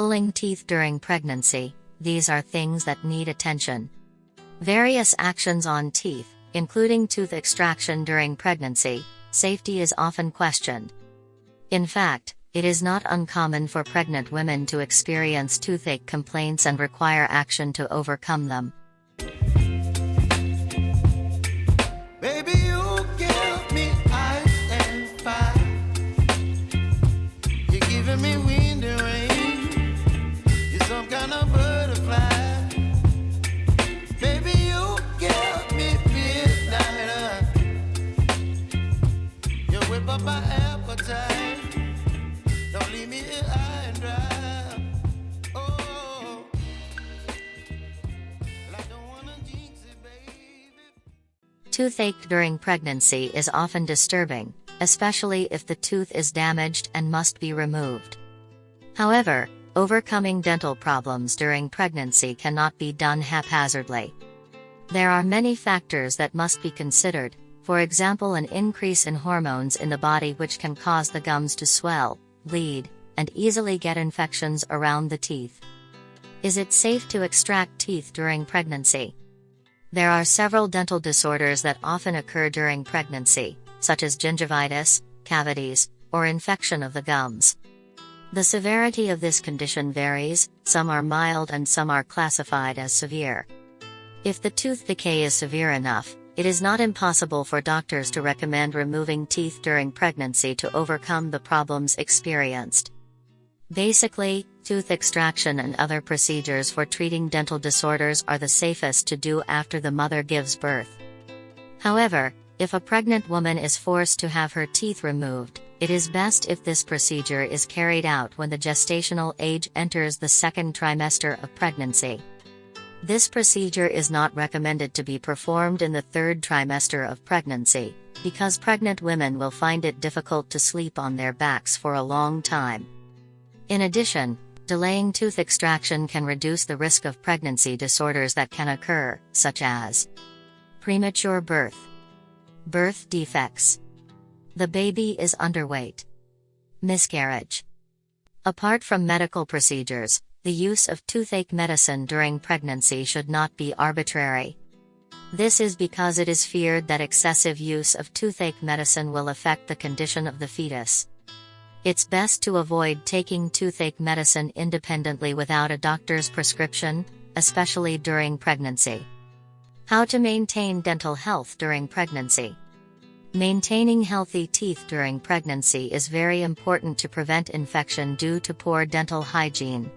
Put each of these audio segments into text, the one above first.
Pulling teeth during pregnancy, these are things that need attention. Various actions on teeth, including tooth extraction during pregnancy, safety is often questioned. In fact, it is not uncommon for pregnant women to experience toothache complaints and require action to overcome them. Toothache during pregnancy is often disturbing, especially if the tooth is damaged and must be removed. However, overcoming dental problems during pregnancy cannot be done haphazardly. There are many factors that must be considered, for example, an increase in hormones in the body which can cause the gums to swell, bleed, and easily get infections around the teeth. Is it safe to extract teeth during pregnancy? There are several dental disorders that often occur during pregnancy, such as gingivitis, cavities, or infection of the gums. The severity of this condition varies, some are mild and some are classified as severe. If the tooth decay is severe enough, it is not impossible for doctors to recommend removing teeth during pregnancy to overcome the problems experienced. Basically, tooth extraction and other procedures for treating dental disorders are the safest to do after the mother gives birth. However, if a pregnant woman is forced to have her teeth removed, it is best if this procedure is carried out when the gestational age enters the second trimester of pregnancy. This procedure is not recommended to be performed in the third trimester of pregnancy, because pregnant women will find it difficult to sleep on their backs for a long time. In addition, delaying tooth extraction can reduce the risk of pregnancy disorders that can occur, such as premature birth, birth defects, the baby is underweight, miscarriage. Apart from medical procedures, the use of toothache medicine during pregnancy should not be arbitrary. This is because it is feared that excessive use of toothache medicine will affect the condition of the fetus. It's best to avoid taking toothache medicine independently without a doctor's prescription, especially during pregnancy. How to maintain dental health during pregnancy. Maintaining healthy teeth during pregnancy is very important to prevent infection due to poor dental hygiene.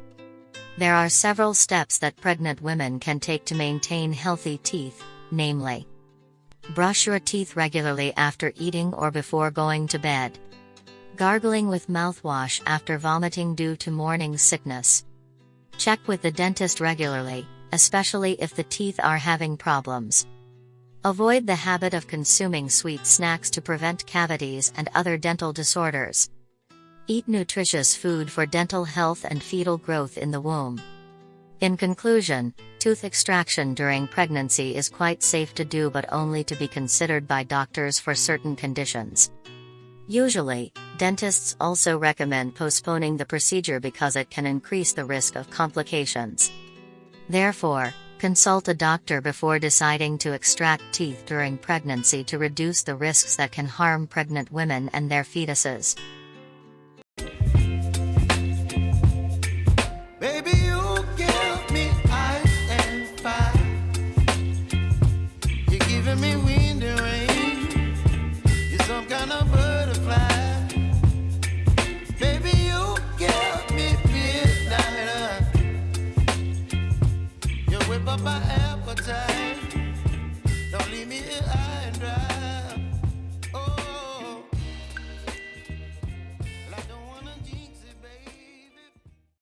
There are several steps that pregnant women can take to maintain healthy teeth, namely, brush your teeth regularly after eating or before going to bed. Gargling with mouthwash after vomiting due to morning sickness. Check with the dentist regularly, especially if the teeth are having problems. Avoid the habit of consuming sweet snacks to prevent cavities and other dental disorders. Eat nutritious food for dental health and fetal growth in the womb. In conclusion, tooth extraction during pregnancy is quite safe to do but only to be considered by doctors for certain conditions. Usually, dentists also recommend postponing the procedure because it can increase the risk of complications. Therefore, consult a doctor before deciding to extract teeth during pregnancy to reduce the risks that can harm pregnant women and their fetuses. and dry.